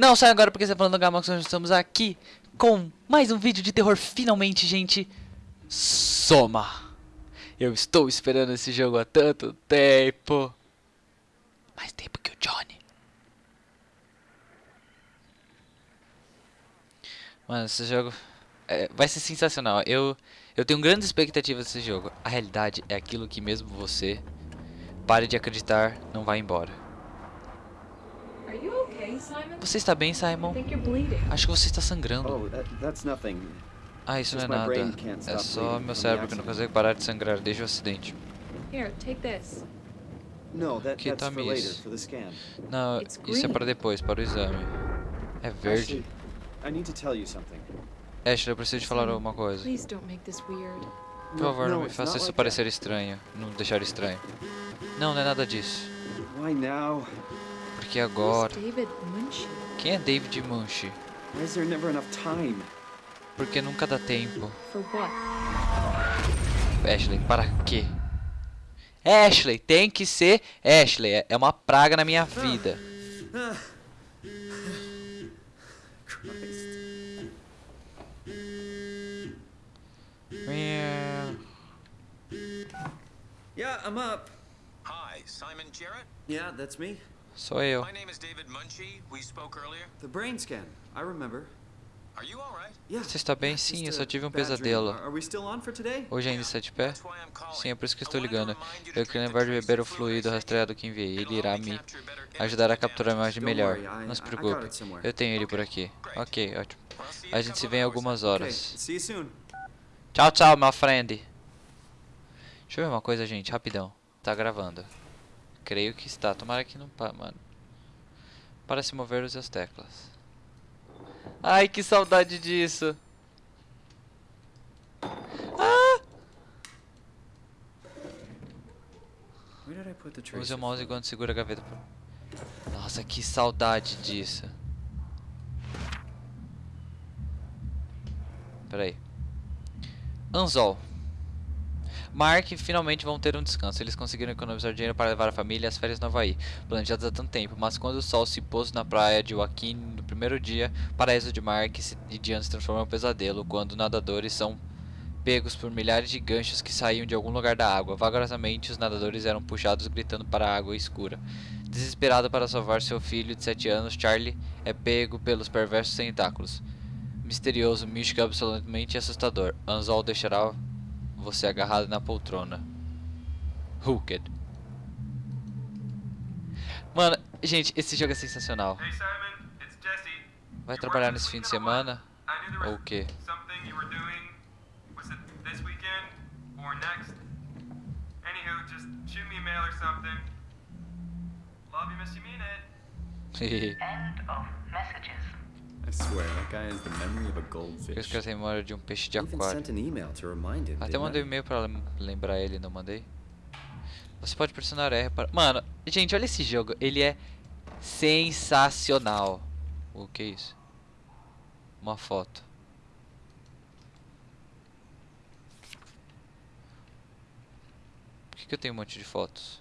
Não sai agora porque você tá falando Gamax, nós estamos aqui com mais um vídeo de terror finalmente, gente. Soma. Eu estou esperando esse jogo há tanto tempo. Mais tempo que o Johnny. Mano, esse jogo é, vai ser sensacional. Eu, eu tenho grandes expectativas desse jogo. A realidade é aquilo que mesmo você pare de acreditar, não vai embora. Are you? Você está bem, Simon? Acho que você está sangrando. Oh. Ah, isso não é nada. É só meu cérebro que não consegue parar de sangrar desde o acidente. Que the scan. Não, isso é para depois, para o exame. É verde. Ashley, eu preciso te falar alguma coisa. Por favor, não, me faça isso parecer estranho. Não deixar estranho. Não, não é nada disso. Who's agora... Quem é David Munch? Porque nunca dá tempo. Ashley, para quê? Ashley, tem que ser Ashley. É- uma praga na minha vida. Yeah, I'm up. Hi, Simon Jarrett. Yeah, that's me. Sou eu. My name is David Munchie. We spoke earlier. The brain scan. I remember. Are you all right? Yeah. Você está bem? Sim, eu só tive um pesadelo. Are are we still on for today? Hoje ainda está de pé? Sim, é por isso que estou ligando. Eu queria lembrar de beber o fluido rastreado que enviei. Ele irá me ajudar a capturar a imagem melhor. Não se preocupe. Eu tenho ele por aqui. Ok, ótimo. A gente se vê em algumas horas. Tchau, tchau, meu friend. Deixa eu ver uma coisa, gente, rapidão. Tá gravando. Creio que está. Tomara que não pa, mano. Para se mover use as teclas. Ai, que saudade disso. Ah! Use o mouse enquanto segura a gaveta. Nossa, que saudade disso. Pera aí. Anzol. Mark finalmente vão ter um descanso. Eles conseguiram economizar dinheiro para levar a família às férias no Havaí, planejadas há tanto tempo. Mas quando o sol se pôs na praia de Joaquim no primeiro dia, o paraíso de Mark e Diane se transformou em um pesadelo quando nadadores são pegos por milhares de ganchos que saíam de algum lugar da água. Vagarosamente, os nadadores eram puxados gritando para a água escura. Desesperado para salvar seu filho de 7 anos, Charlie é pego pelos perversos tentáculos. Misterioso, místico absolutamente assustador. Anzol deixará você agarrado na poltrona. Hooked. Mano, gente, esse jogo é sensacional. Hey Simon, it's Jesse. Vai You trabalhar nesse fim de semana? I knew there Ou was o quê? something you were doing. Was it this weekend or next? Anywho, just shoot me a mail or something. Love you, miss you, mean it. End of messages. I swear, that guy has the memory of a Eu goldfish. esqueci a memória de um peixe de aquário. sent an email to remind him. Até mandei um e-mail pra lem- lembrar ele, não mandei? Você pode pressionar R para... Mano, gente, olha esse jogo. Ele é sensacional. O que é isso? Uma foto. Por que, que eu tenho um monte de fotos?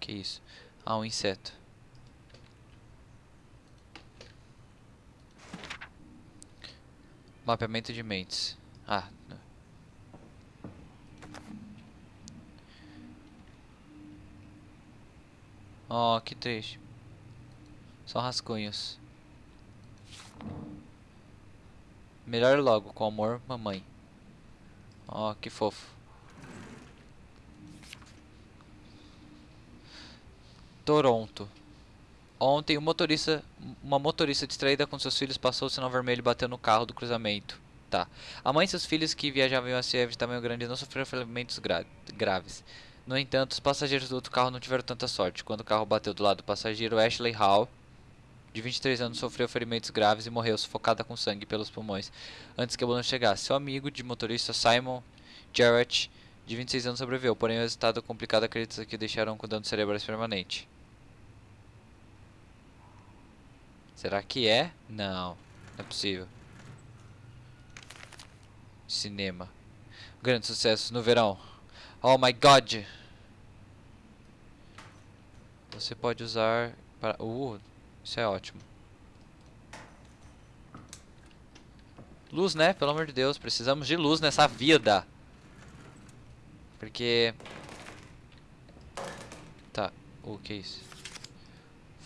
Que isso? Ah, um inseto. Mapeamento de mentes. Ah. Oh, que triste. São rascunhos. Melhor logo, com amor, mamãe. Oh, que fofo. Toronto. Ontem, um motorista, uma motorista distraída com seus filhos passou o sinal vermelho e bateu no carro do cruzamento. Tá. A mãe e seus filhos que viajavam em uma CF de tamanho grande não sofreram ferimentos gra graves. No entanto, os passageiros do outro carro não tiveram tanta sorte. Quando o carro bateu do lado do passageiro, Ashley Hall, de 23 anos, sofreu ferimentos graves e morreu sufocada com sangue pelos pulmões antes que a ambulância chegasse. Seu amigo de motorista Simon Jarrett, de 26 anos, sobreviveu, porém o resultado complicado acredita que o deixaram com dano cerebrais permanente. Será que é? Não, não é possível. Cinema. Grandes sucessos no verão. Oh my god! Você pode usar Para... Uh, isso é ótimo. Luz, né? Pelo amor de Deus, precisamos de luz nessa vida. Porque... Tá, o que é isso?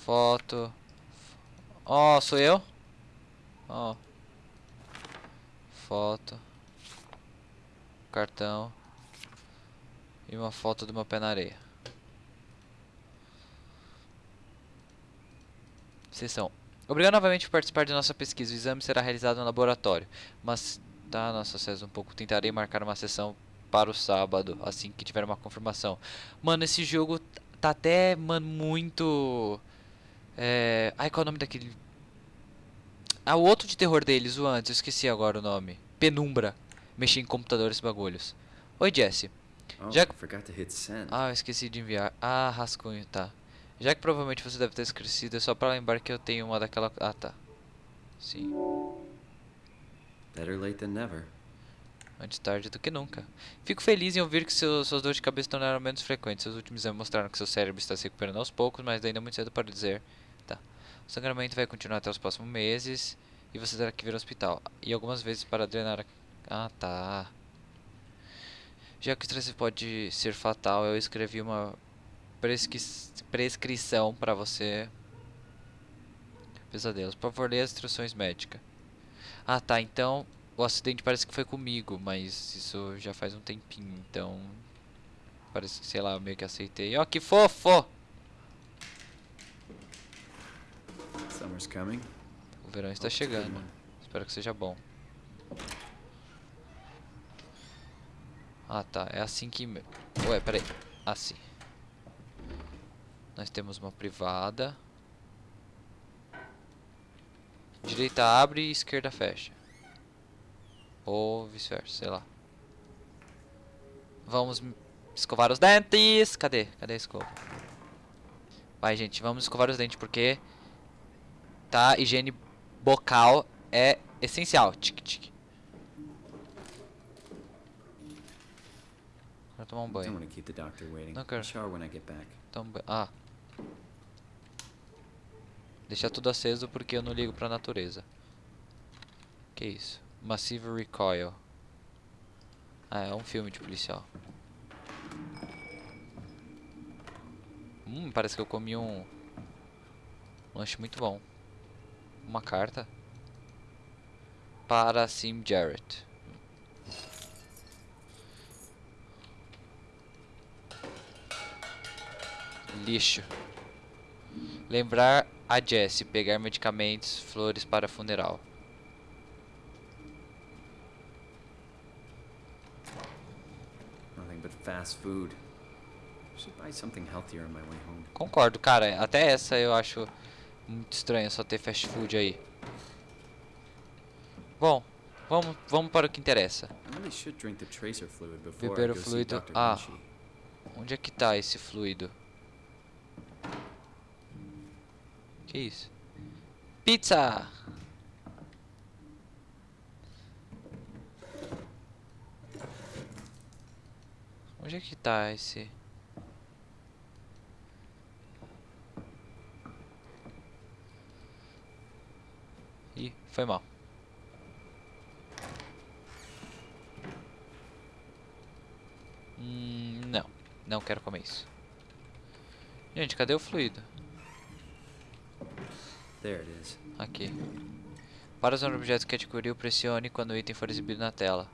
Foto... Ó, sou eu? Ó. Foto. Cartão. E uma foto do meu pé na areia. Sessão. Obrigado novamente por participar de nossa pesquisa. O exame será realizado no laboratório. Mas, tá, nossa César, um pouco. Tentarei marcar uma sessão para o sábado, assim que tiver uma confirmação. Mano, esse jogo tá até, mano, muito... É... Ai, qual é o nome daquele... Ah, o outro de terror deles, o antes, eu esqueci agora o nome. Penumbra. Mexer em computadores bagulhos. Oi, Jesse. Oh, Já- I forgot to hit send. Ah, eu esqueci de enviar. Ah, rascunho, tá. Já que provavelmente você deve ter esquecido, é só pra lembrar que eu tenho uma daquela... Ah, tá. Sim. Better late than never. Antes tarde do que nunca. Fico feliz em ouvir que seu, suas dores de cabeça tornaram menos frequentes. Seus últimos exames mostraram que seu cérebro está se recuperando aos poucos, mas ainda é muito cedo para dizer. O sangramento vai continuar até os próximos meses e você terá que vir ao hospital. E algumas vezes para drenar a... Ah, tá. Já que o estresse pode ser fatal, eu escrevi uma presqui... prescrição para você. Pesadelos. Por favor, leia as instruções médicas. Ah, tá. Então, o acidente parece que foi comigo, mas isso já faz um tempinho, então... Parece que, sei lá, eu meio que aceitei. Ó, que fofo! O verão está chegando. Espero que seja bom. Ah, tá. É assim que... Ué, peraí. Assim. Nós temos uma privada. Direita abre e esquerda fecha. Ou vice-versa, sei lá. Vamos escovar os dentes. Cadê? Cadê a escova? Vai, gente, vamos escovar os dentes porque tá? Higiene bocal é essencial. Tic, tic. Vou tomar um banho. Não quero. Toma banho. Ah. Deixar tudo aceso porque eu não ligo pra natureza. Que isso? Massive Recoil. Ah, é um filme de policial. Hum, parece que eu comi um lanche muito bom. Uma carta para Sim Jarrett. Lixo. Lembrar a Jessie pegar medicamentos, flores para funeral. Nothing but fast food. Should buy something healthier on my way home. Concordo, cara. Até essa eu acho muito estranho só ter fast food aí. Bom, vamos, vamos para o que interessa. Beber o fluido- ah. Onde é que tá esse fluido? Que isso? Pizza! Onde é que tá esse? Ih, foi mal. Hum, não, não quero comer isso. Gente, cadê o fluido? There it is. Aqui. Para usar um objeto que adquiriu, pressione quando o item for exibido na tela.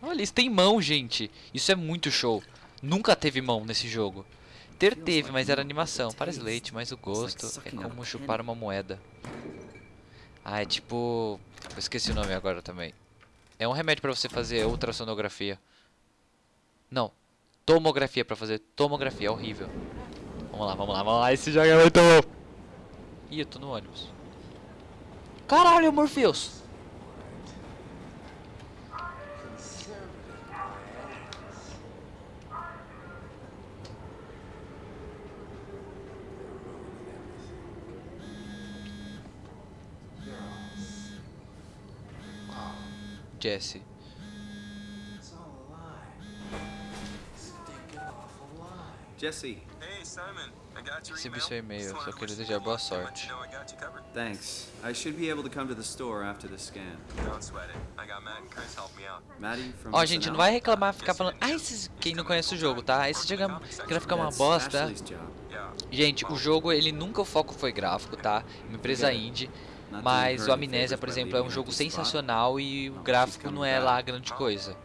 Olha, isso tem mão, gente. Isso é muito show. Nunca teve mão nesse jogo. Ter teve, mas era animação. Parece leite, mas o gosto é como chupar uma moeda. Ah, é tipo... Eu esqueci o nome agora também. É um remédio pra você fazer ultrassonografia. Não. Tomografia pra fazer tomografia. É horrível. Vamos lá, vamos lá, vamos lá. Esse jogo é muito bom. Ih, eu tô no ônibus. Caralho, Morpheus. Jesse. Jesse, Hey, Simon. I got your Recebi email. seu e-mail, só queria desejar you boa sorte. Thanks. I should be able to come to the store after the scan. Don't sweat it. I got Matt and Chris helping me out. Maddie from Ó, gente, não vai reclamar ficar falando. Ah, esses... quem não conhece o jogo, tá? Esse jogo é uma That's bosta. Gente, o jogo, ele nunca o foco foi gráfico, tá? Uma empresa indie. Mas o Amnésia, por exemplo, é um jogo sensacional e o gráfico não é lá grande coisa.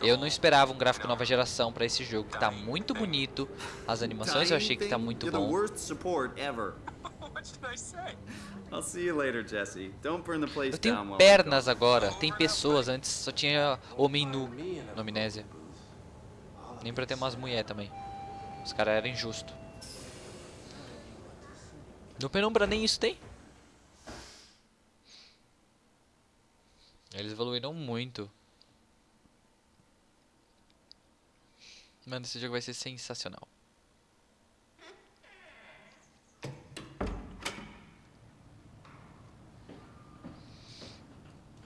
Eu não esperava um gráfico nova geração pra esse jogo, que tá muito bonito. As animações eu achei que tá muito bom. Eu tenho pernas agora, tem pessoas, antes só tinha homem nu no Amnésia. Nem pra ter umas mulher também. Os caras eram injustos. No Penumbra nem isso tem. Eles evoluíram muito. Mano, esse jogo vai ser sensacional.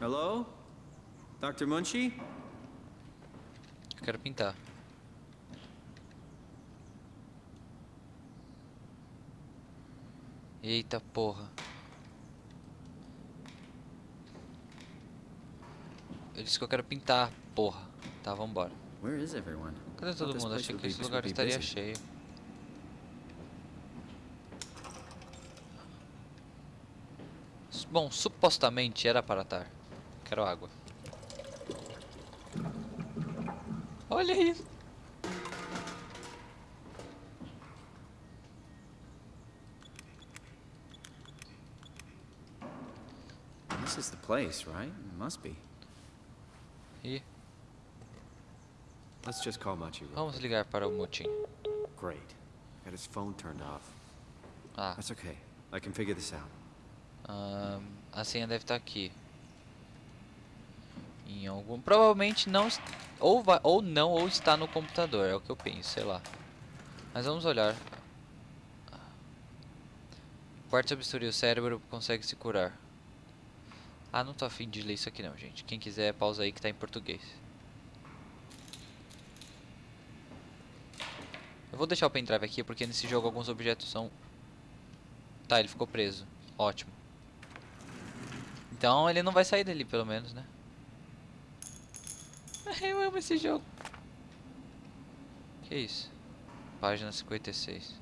Hello? Dr. Munchie? Eu quero pintar. Eita porra. Disse que eu quero pintar, porra. Tá, vambora. Cadê todo mundo? Achei que esse lugar estaria cheio. Bom, supostamente era para estar. Quero água. Olha isso. This is the place, right? It must be. Ih, Let's just call Machi vamos ligar para o Mutin. Great. Got his phone turned off. Ah, That's okay. I can figure this out. ahn, a senha deve estar aqui. Em algum. Provavelmente não. Ou, vai, ou não, ou está no computador. É o que eu penso, sei lá. Mas vamos olhar. Quarto sobre bisturi, o cérebro consegue se curar. Ah, não tô afim de ler isso aqui não, gente. Quem quiser, pausa aí que tá em português. Eu vou deixar o pendrive aqui porque nesse jogo alguns objetos são... Tá, ele ficou preso. Ótimo. Então ele não vai sair dali, pelo menos, né? Eu amo esse jogo. Que isso? Página 56.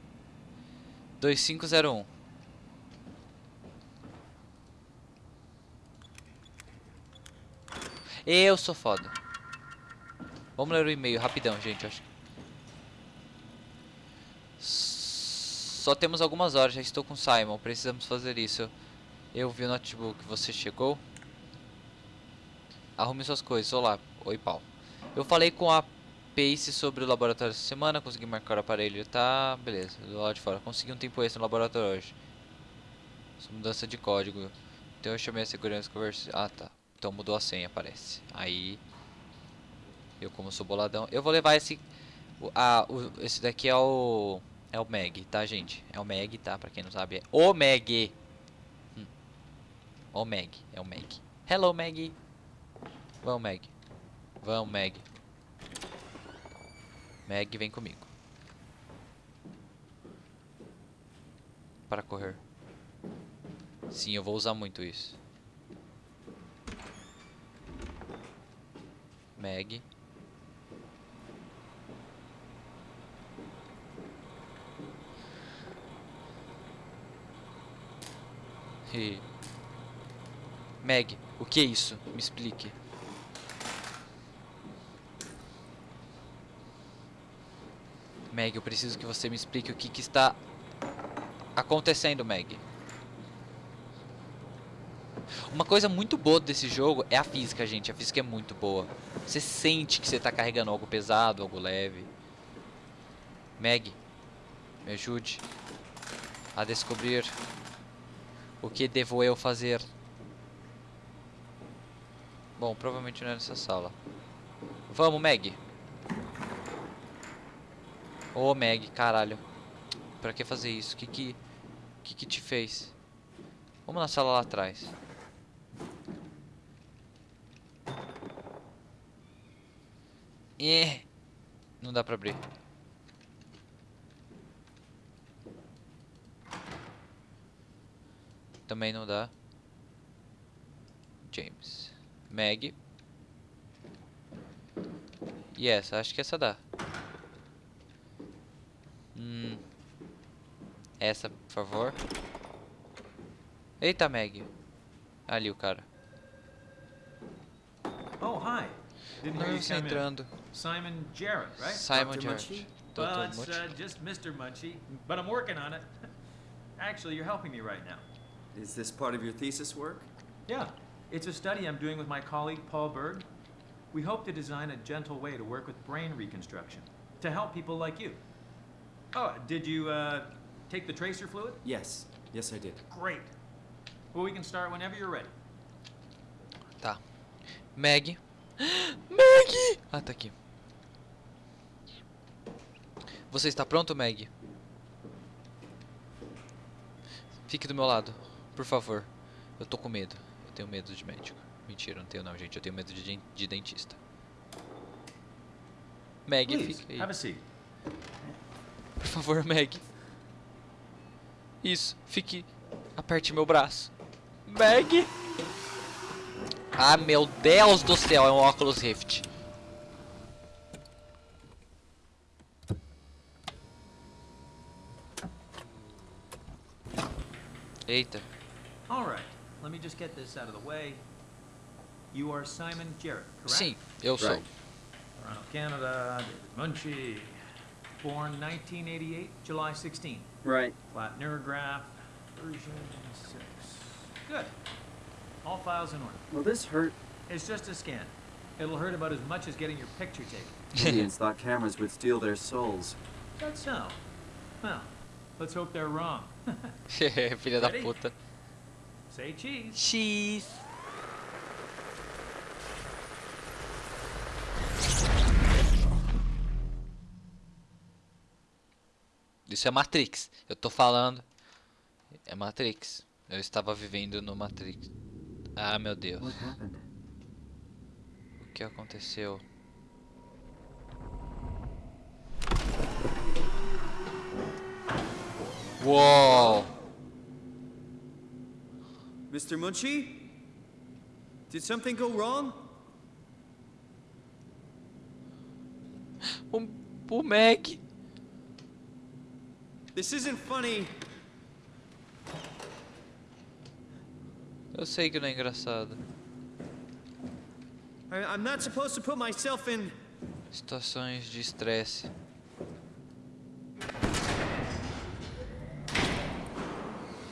2501. Eu sou foda. Vamos ler o e-mail rapidão, gente. Acho. Só temos algumas horas. Já estou com Simon. Precisamos fazer isso. Eu vi o notebook. Você chegou? Arrume suas coisas. Olá. Oi, Paulo. Eu falei com a Pace sobre o laboratório essa semana. Consegui marcar o aparelho. Tá, beleza. Do lado de fora. Consegui um tempo extra no laboratório hoje. Só mudança de código. Então eu chamei a segurança e conversei. Ah, tá. Então mudou a senha, parece. Aí. Eu, como sou boladão. Eu vou levar esse. Ah, o, esse daqui é o. É o Meg, tá, gente? É o Meg, tá? Pra quem não sabe, é o Meg. Hum. O Meg, é o Meg. Hello, Meg. Vamos, Meg. Vamos, Meg. Meg, vem comigo. Para correr. Sim, eu vou usar muito isso. Meg. Meg, o que é isso? Me explique. Meg, eu preciso que você me explique o que, que está acontecendo, Meg. Uma coisa muito boa desse jogo é a física, gente. A física é muito boa. Você sente que você está carregando algo pesado, algo leve. Meg, me ajude a descobrir o que devo eu fazer. Bom, provavelmente não é nessa sala. Vamos, Meg. Ô, Meg, caralho. Pra que fazer isso? Que que... Que que te fez? Vamos na sala lá atrás. E Não dá pra abrir. Também não dá. James. Meg. E essa, acho que essa dá. Hum. Essa, por favor. Eita, Meg. Ali o cara. Oh, hi. Didn't hear Não, you você come in. Simon Jarrett, right? Simon Dr. Jarrett. Munchie? well, it's uh, just Mr. Munchie, but I'm working on it. Actually, you're helping me right now. Is this part of your thesis work? Yeah, it's a study I'm doing with my colleague Paul Berg. We hope to design a gentle way to work with brain reconstruction to help people like you. Oh, did you uh, take the tracer fluid? Yes. Yes, I did. Great. Well, we can start whenever you're ready. Tá. Meg. Meg! Ah, tá aqui. Você está pronto, Meg? Fique do meu lado, por favor. Eu tô com medo. Eu tenho medo de médico. Mentira, não tenho não, gente. Eu tenho medo de, de dentista. Meg, Please, fica aí. have a seat. Por favor, Meg. Isso, fique. Aperte meu braço. Meg! Ah, meu Deus do céu, é um óculos Rift. Eita. All right, let me just get this out of the way. You are Simon Jarrett, correct? Sim, eu sou. Right. Toronto, Canada, David Munchie. Born 1988, July 16. Right. Flat neurograph, version 6. Good. All files in order. Will this hurt? It's just a scan. It'll hurt about as much as getting your picture taken. Indians thought cameras would steal their souls. That's so. Well, let's hope they're wrong. Filha da Ready? puta. Say cheese. X. Isso é Matrix. Eu tô falando. É Matrix. Eu estava vivendo no Matrix. Ah, meu Deus. Happened? O que aconteceu? Uou! Mr. Munchie? Did something go wrong? O, o Mac. This isn't funny. Eu sei que não é engraçado. I'm not supposed to put myself in. Situações de estresse.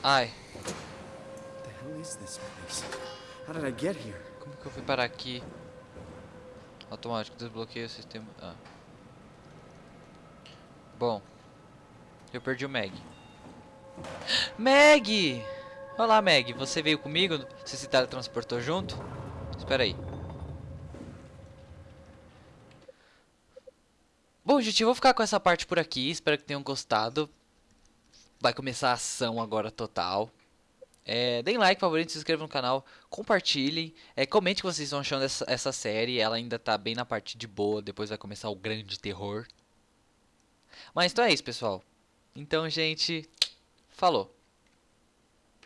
Ai, What the hell is this place? How did I get here? como que eu fui parar aqui? Automático, desbloqueio o sistema. Ah. Bom, eu perdi o Meg. Meg! Olá, Meg. Você veio comigo? Você se teletransportou junto? Espera aí. Bom, gente, eu vou ficar com essa parte por aqui. Espero que tenham gostado. Vai começar a ação agora total. É, deem like, favorito, se inscrevam no canal, compartilhem, é, comente o que vocês estão achando dessa essa série. Ela ainda tá bem na parte de boa, depois vai começar o grande terror. Mas então é isso, pessoal. Então, gente, falou.